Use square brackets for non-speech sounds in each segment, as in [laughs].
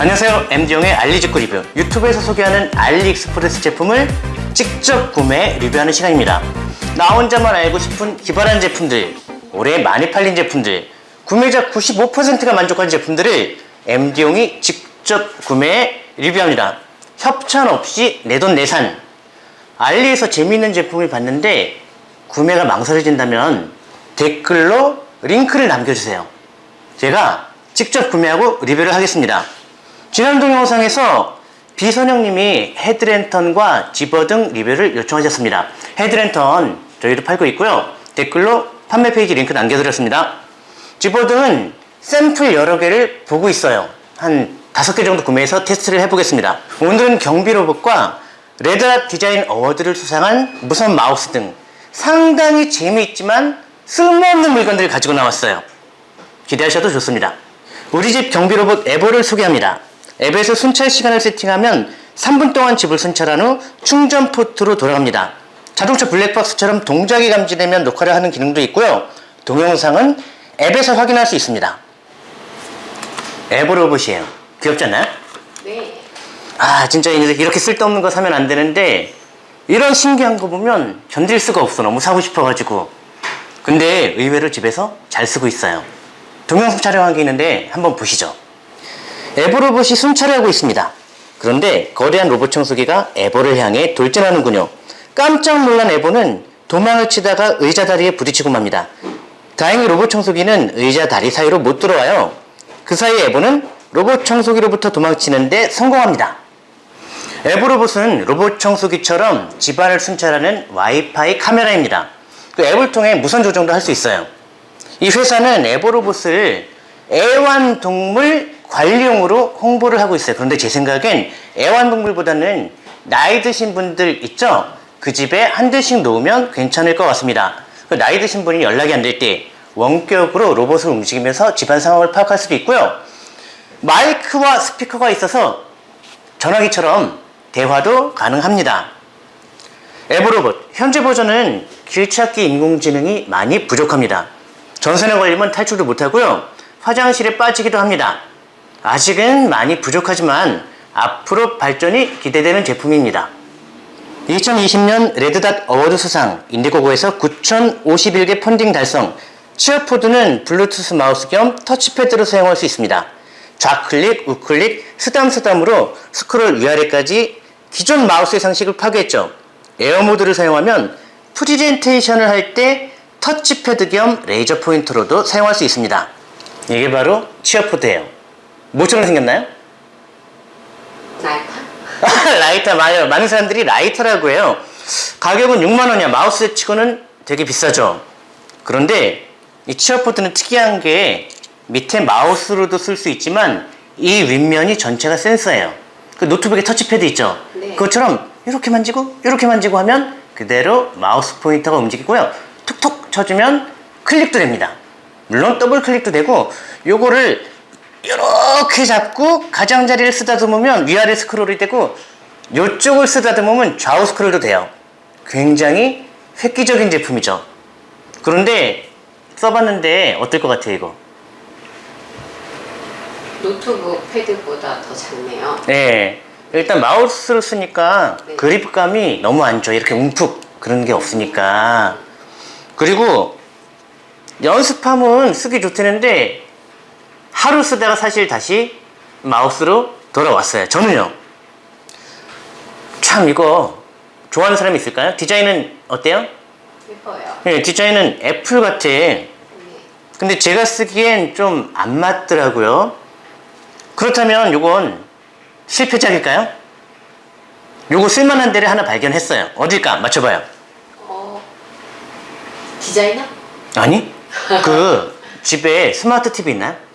안녕하세요. MD용의 알리직구 리뷰. 유튜브에서 소개하는 알리익스프레스 제품을 직접 구매 리뷰하는 시간입니다. 나 혼자만 알고 싶은 기발한 제품들 올해 많이 팔린 제품들 구매자 95%가 만족한 제품들을 MD용이 직접 구매 리뷰합니다. 협찬 없이 내돈 내산. 알리에서 재미있는 제품을 봤는데 구매가 망설여진다면 댓글로 링크를 남겨주세요. 제가 직접 구매하고 리뷰를 하겠습니다 지난 동영상에서 비선영님이 헤드랜턴과 집어등 리뷰를 요청하셨습니다. 헤드랜턴 저희도 팔고 있고요. 댓글로 판매 페이지 링크 남겨드렸습니다. 집어등은 샘플 여러 개를 보고 있어요. 한 다섯 개 정도 구매해서 테스트를 해보겠습니다. 오늘은 경비로봇과 Red Dot Design Award를 수상한 무선 마우스 등 상당히 재미있지만 쓸모없는 물건들을 가지고 나왔어요. 기대하셔도 좋습니다. 우리 집 경비로봇 에보를 소개합니다 앱에서 순찰 시간을 세팅하면 3분 동안 집을 순찰한 후 충전 포트로 돌아갑니다. 자동차 블랙박스처럼 동작이 감지되면 녹화를 하는 기능도 있고요. 동영상은 앱에서 확인할 수 있습니다. 앱 로봇이에요. 귀엽지 않나요? 네. 아 진짜 이렇게 쓸데없는 거 사면 안 되는데 이런 신기한 거 보면 견딜 수가 없어. 너무 사고 싶어가지고. 근데 의외로 집에서 잘 쓰고 있어요. 동영상 촬영한 게 있는데 한번 보시죠 에보로봇이 순찰을 하고 있습니다. 그런데 거대한 로봇 청소기가 에보를 향해 돌진하는군요. 깜짝 놀란 에보는 도망을 치다가 의자 다리에 부딪히고 맙니다. 다행히 로봇 청소기는 의자 다리 사이로 못 들어와요. 그 사이 에보는 로봇 청소기로부터 도망치는데 성공합니다. 에보로봇은 로봇 청소기처럼 집안을 순찰하는 와이파이 카메라입니다. 그 앱을 통해 무선 조정도 할 수 있어요. 이 회사는 에보로봇을 애완동물 관리용으로 홍보를 하고 있어요. 그런데 제 생각엔 애완동물보다는 나이 드신 분들 있죠? 그 집에 한 대씩 놓으면 괜찮을 것 같습니다. 그 나이 드신 분이 연락이 안 될 때 원격으로 로봇을 움직이면서 집안 상황을 파악할 수도 있고요. 마이크와 스피커가 있어서 전화기처럼 대화도 가능합니다. Ebo로봇 현재 버전은 길찾기 인공지능이 많이 부족합니다. 전선에 걸리면 탈출도 못하고요. 화장실에 빠지기도 합니다 아직은 많이 부족하지만 앞으로 발전이 기대되는 제품입니다. 2020년 Red Dot Award 수상 Indiegogo에서 9,051개 펀딩 달성 Cheerpod는 블루투스 마우스 겸 터치패드로 사용할 수 있습니다. 좌클릭, 우클릭, 쓰담쓰담으로 스크롤 위아래까지 기존 마우스의 상식을 파괴했죠. air mode를 사용하면 프리젠테이션을 할 때 터치패드 겸 레이저 포인터로도 사용할 수 있습니다. 이게 바로 Cheerpod예요 뭐처럼 생겼나요? 라이터? [laughs] 라이터 맞아요. 많은 사람들이 라이터라고 해요. 가격은 6만원이야. 마우스 치고는 되게 비싸죠. 그런데 이 Cheerpod는 특이한 게 밑에 마우스로도 쓸 수 있지만 이 윗면이 전체가 센서예요. 그 노트북에 터치패드 있죠? 네. 그것처럼 이렇게 만지고 이렇게 만지고 하면 그대로 마우스 포인터가 움직이고요. 툭툭 쳐주면 클릭도 됩니다. 물론 더블 클릭도 되고 요거를 이렇게 잡고 가장자리를 쓰다듬으면 위아래 스크롤이 되고 이쪽을 쓰다듬으면 좌우 스크롤도 돼요. 굉장히 획기적인 제품이죠. 그런데 써봤는데 어떨 것 같아요 이거? 노트북 패드보다 더 작네요. 네. 일단 마우스를 쓰니까 네. 그립감이 너무 안 좋아. 이렇게 움푹 그런 게 없으니까. 그리고 연습하면 쓰기 좋다는데 하루 쓰다가 사실 다시 마우스로 돌아왔어요 저는요 참 이거 좋아하는 사람이 있을까요? 디자인은 어때요? 예뻐요. 네, 디자인은 애플 같아 네. 근데 제가 쓰기엔 좀 안 맞더라고요 그렇다면 이건 실패작일까요? 요거 쓸만한 데를 하나 발견했어요 어딜까? 맞춰봐요 어, 디자이너? 아니 그 집에 스마트 TV 있나요?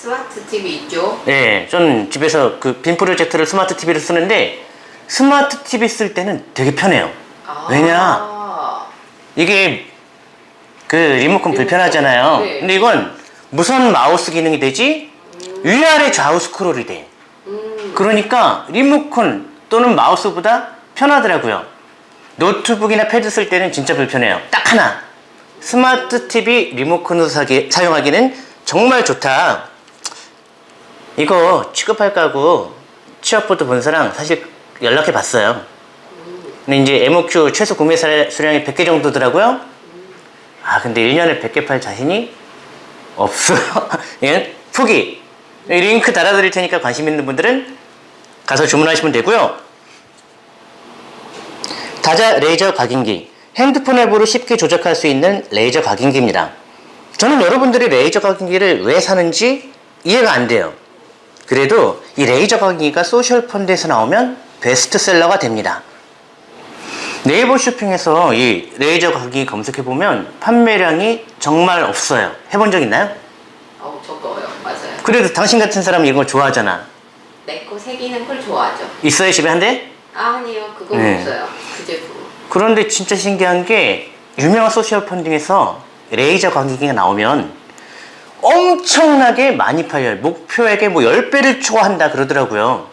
스마트 TV 있죠? 네, 저는 집에서 그 빔 프로젝터로 스마트 TV를 쓰는데 스마트 TV 쓸 때는 되게 편해요. 아. 왜냐? 이게 그 리모컨 불편하잖아요. 네. 근데 이건 무선 마우스 기능이 되지 위아래 좌우 스크롤이 돼. 음, 그러니까 리모컨 또는 마우스보다 편하더라고요. 노트북이나 패드 쓸 때는 진짜 불편해요. 딱 하나. 스마트 TV 리모컨으로 사기, 사용하기는 정말 좋다 이거 취급할까 하고 취업보도 본 사람 사실 연락해 봤어요. 근데 이제 MOQ 최소 구매 사- 수량이 100개 정도더라고요. 아, 근데 1년에 100개 팔 자신이 없어요. [laughs] 예? 포기. 이 링크 달아드릴 테니까 관심 있는 분들은 가서 주문하시면 되고요. 다자 레이저 각인기. 핸드폰 앱으로 쉽게 조작할 수 있는 레이저 각인기입니다. 저는 여러분들이 레이저 각인기를 왜 사는지 이해가 안 돼요. 그래도 이 레이저 각인기가 social funding에서 나오면 베스트셀러가 됩니다. 네이버 쇼핑에서 이 레이저 각인기 검색해보면 판매량이 정말 없어요. 해본 적 있나요? 어우 적어요. 맞아요. 그래도 당신 같은 사람이 이거 좋아하잖아. 내거 새기는 걸 좋아하죠. 있어요, 집에 한 대? 아, 아니요. 그건 네. 없어요. 그 제품. 그런데 진짜 신기한 게 유명한 social funding에서 레이저 각인기가 나오면 엄청나게 많이 팔려요. 목표액의 뭐 10배를 초과한다 그러더라고요.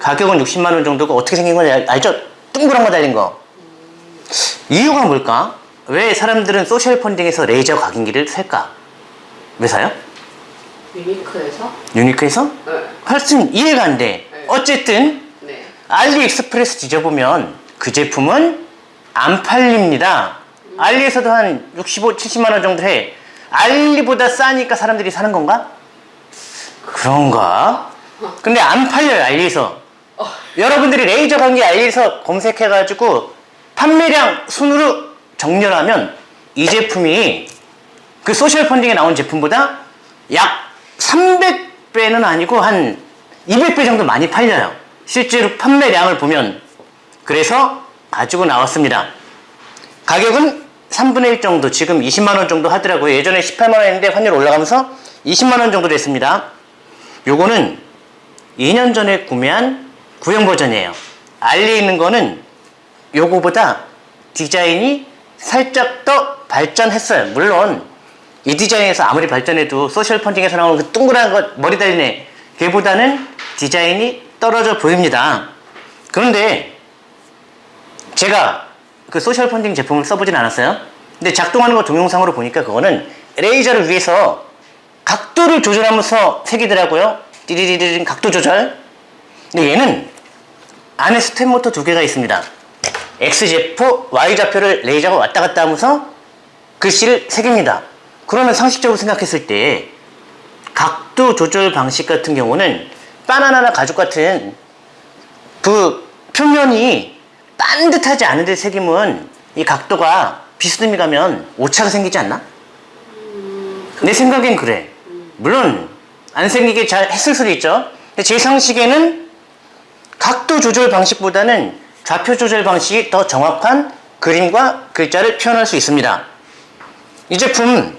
가격은 60만 원 정도고 어떻게 생긴 건지 알- 알죠? 둥그런 거 달린 거. 이유가 뭘까? 왜 사람들은 social funding에서 레이저 각인기를 살까? 왜 사요? unique해서? unique해서? 네. 하여튼 이해가 안 돼. 네. 어쨌든 네. AliExpress 뒤져보면 그 제품은 안 팔립니다. 알리에서도 한 65, 70만 원 정도 해. 알리보다 싸니까 사람들이 사는 건가? 그런가? 근데 안 팔려요, 알리에서. 여러분들이 레이저 각인기 알리에서 검색해가지고 판매량 순으로 정렬하면 이 제품이 그 social funding에 나온 제품보다 약 300배는 아니고 한 200배 정도 많이 팔려요. 실제로 판매량을 보면. 그래서 가지고 나왔습니다. 가격은 3분의 1 정도, 지금 20만원 정도 하더라고요. 예전에 18만원 했는데 환율 올라가면서 20만원 정도 됐습니다. 요거는 2년 전에 구매한 구형 버전이에요. 알리에 있는 거는 요거보다 디자인이 살짝 더 발전했어요. 물론 이 디자인에서 아무리 발전해도 소셜 펀딩에서 나오는 그 동그란 것 머리 달린 애 걔보다는 디자인이 떨어져 보입니다. 그런데 제가 그 social funding 제품을 써보진 않았어요. 근데 작동하는 거 동영상으로 보니까 그거는 레이저가 위에서 각도를 조절하면서 새기더라고요. 띠리리리린 각도 조절. 근데 얘는 안에 step motor 두 개가 있습니다. X좌표, Y좌표를 레이저가 왔다 갔다 하면서 글씨를 새깁니다. 그러면 상식적으로 생각했을 때 각도 조절 방식 같은 경우는 바나나나 가죽 같은 그 표면이 반듯하지 않은데 새김은 이 각도가 비스듬히 가면 오차가 생기지 않나? 내 생각엔 그래. 물론 안 생기게 잘 했을 수도 있죠. 제 상식에는 각도 조절 방식보다는 좌표 조절 방식이 더 정확한 그림과 글자를 표현할 수 있습니다. 이 제품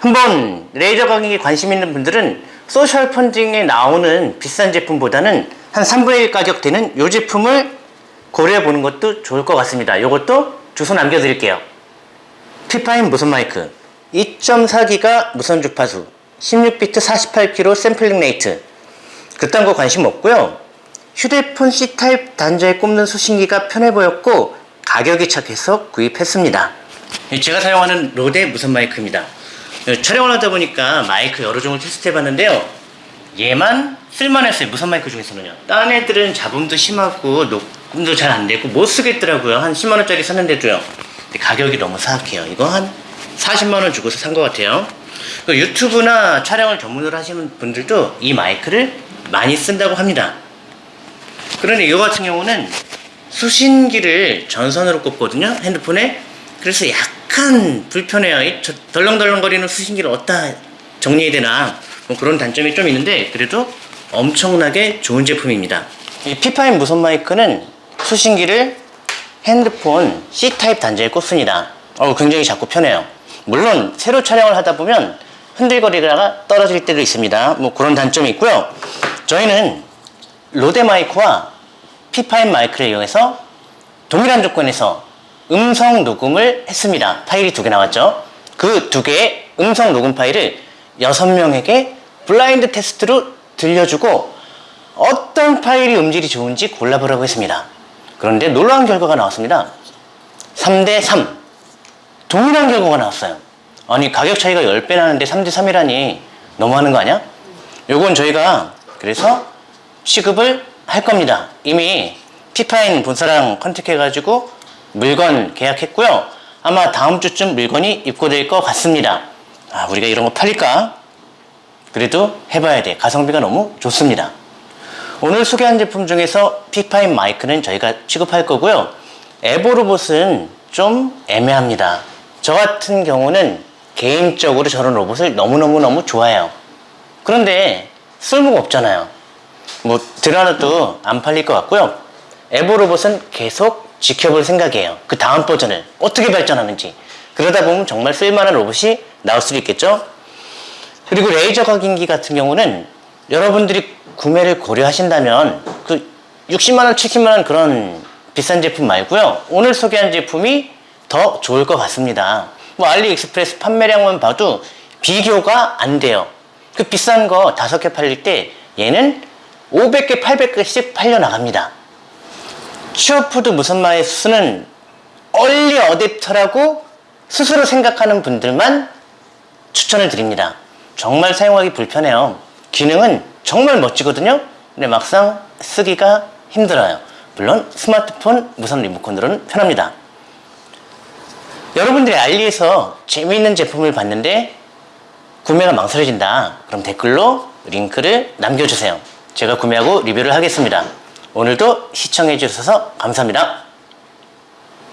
한번 레이저 각인기에 관심 있는 분들은 social funding에 나오는 비싼 제품보다는 한 3분의 1 가격 되는 이 제품을 고려해 보는 것도 좋을 것 같습니다. 이것도 주소 남겨드릴게요. FIFINE 무선 마이크 2.4기가 무선 주파수 16비트 48kHz sampling rate 그딴 거 관심 없고요. 휴대폰 C type 단자에 꼽는 수신기가 편해 보였고 가격이 착해서 구입했습니다. 제가 사용하는 RODE 무선 마이크입니다. 촬영을 하다 보니까 마이크 여러 종을 테스트 해 봤는데요. 얘만 쓸만했어요. 무선 마이크 중에서는요. 딴 애들은 잡음도 심하고 녹음 도 잘 안 되고 못 쓰겠더라고요. 한 10만 원짜리 샀는데도요. 근데 가격이 너무 사악해요. 이거 한 40만 원 주고서 산 것 같아요. 그 유튜브나 촬영을 전문으로 하시는 분들도 이 마이크를 많이 쓴다고 합니다. 그런데 이거 같은 경우는 수신기를 전선으로 꽂거든요. 핸드폰에. 그래서 약간 불편해요. 덜렁덜렁거리는 수신기를 어디다 정리해야 되나. 뭐 그런 단점이 좀 있는데 그래도 엄청나게 좋은 제품입니다. 이 피파인 무선 마이크는 수신기를 핸드폰 C타입 단자에 꽂습니다. 어, 굉장히 작고 편해요. 물론 새로 촬영을 하다 보면 흔들거리다가 떨어질 때도 있습니다. 뭐 그런 단점이 있고요. 저희는 로데 마이크와 피파인 마이크를 이용해서 동일한 조건에서 음성 녹음을 했습니다. 파일이 두 개 나왔죠. 그 두 개의 음성 녹음 파일을 여섯 명에게 블라인드 테스트로 들려주고 어떤 파일이 음질이 좋은지 골라보라고 했습니다. 그런데 놀라운 결과가 나왔습니다. 3대 3. 동일한 결과가 나왔어요. 아니, 가격 차이가 10배 나는데 3대 3이라니 너무하는 거 아니야? 요건 저희가 그래서 시급을 할 겁니다. 이미 피파인 본사랑 컨택해가지고 물건 계약했고요. 아마 다음 주쯤 물건이 입고될 것 같습니다. 아, 우리가 이런 거 팔릴까? 그래도 해봐야 돼. 가성비가 너무 좋습니다. 오늘 소개한 제품 중에서 피파인 마이크는 저희가 취급할 거고요. 에보로봇은 좀 애매합니다. 저 같은 경우는 개인적으로 저런 로봇을 너무너무너무 좋아해요. 그런데 쓸모가 없잖아요. 뭐 드라노도 안 팔릴 것 같고요. 에보 로봇은 계속 지켜볼 생각이에요. 그 다음 버전을 어떻게 발전하는지. 그러다 보면 정말 쓸만한 로봇이 나올 수도 있겠죠. 그리고 레이저 각인기 같은 경우는 여러분들이 구매를 고려하신다면 그 60만원, 70만원 그런 비싼 제품 말고요. 오늘 소개한 제품이 더 좋을 것 같습니다. 뭐 알리익스프레스 판매량만 봐도 비교가 안 돼요. 그 비싼 거 다섯 개 팔릴 때 얘는 500개, 800개씩 팔려 나갑니다. 취업푸드 무선마의 수는 얼리 어댑터라고 스스로 생각하는 분들만 추천을 드립니다. 정말 사용하기 불편해요. 기능은 정말 멋지거든요. 근데 막상 쓰기가 힘들어요. 물론 스마트폰 무선 리모컨으로는 편합니다. 여러분들이 알리에서 재미있는 제품을 봤는데 구매가 망설여진다. 그럼 댓글로 링크를 남겨주세요. 제가 구매하고 리뷰를 하겠습니다. 오늘도 시청해 주셔서 감사합니다.